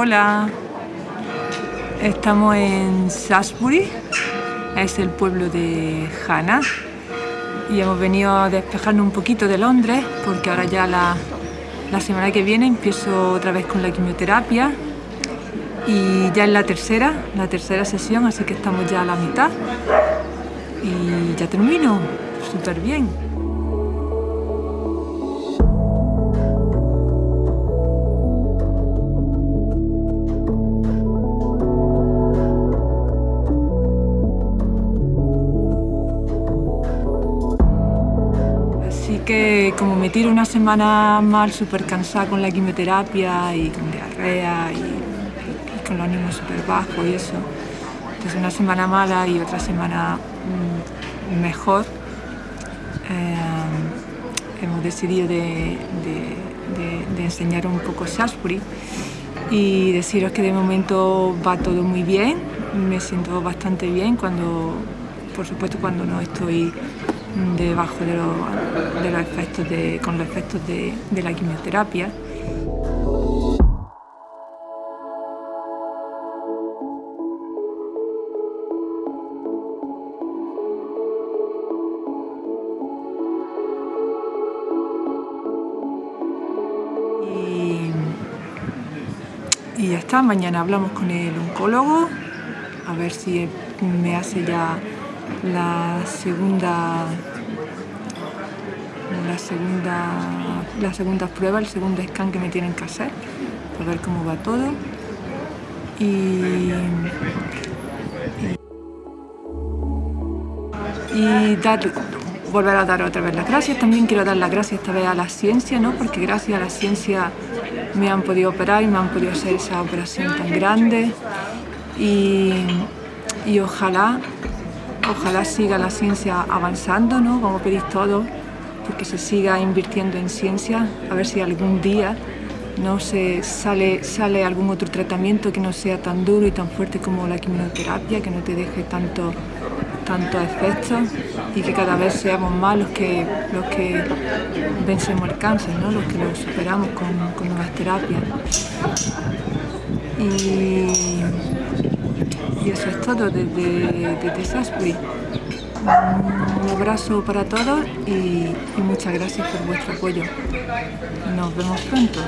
Hola, estamos en Salisbury, es el pueblo de Hannah y hemos venido a despejarnos un poquito de Londres porque ahora ya la, la semana que viene empiezo otra vez con la quimioterapia y ya es la tercera, la tercera sesión, así que estamos ya a la mitad y ya termino, súper bien. Así que como me tiro una semana mal, súper cansada con la quimioterapia y con diarrea y, con los ánimos súper bajos y eso, entonces una semana mala y otra semana mm, mejor, eh, hemos decidido de, enseñar un poco Salisbury y deciros que de momento va todo muy bien, me siento bastante bien cuando, por supuesto cuando no estoy debajo de los, efectos de, con los efectos de, la quimioterapia. Y, ya está, mañana hablamos con el oncólogo, a ver si me hace ya la segunda la segunda la segunda prueba, el segundo scan que me tienen que hacer para ver cómo va todo y, y, dar, volver a dar otra vez las gracias. También quiero dar las gracias esta vez a la ciencia, ¿no? porque gracias a la ciencia me han podido operar y me han podido hacer esa operación tan grande y, y ojalá Ojalá siga la ciencia avanzando, ¿no? como pedís todos, porque se siga invirtiendo en ciencia, a ver si algún día no se sale, sale algún otro tratamiento que no sea tan duro y tan fuerte como la quimioterapia, que no te deje tanto tantos efectos y que cada vez seamos más los que, los que vencemos el cáncer, ¿no? los que lo superamos con, con nuevas terapias. Y y eso es todo desde, desde Un abrazo para todos y, y muchas gracias por vuestro apoyo. Nos vemos pronto.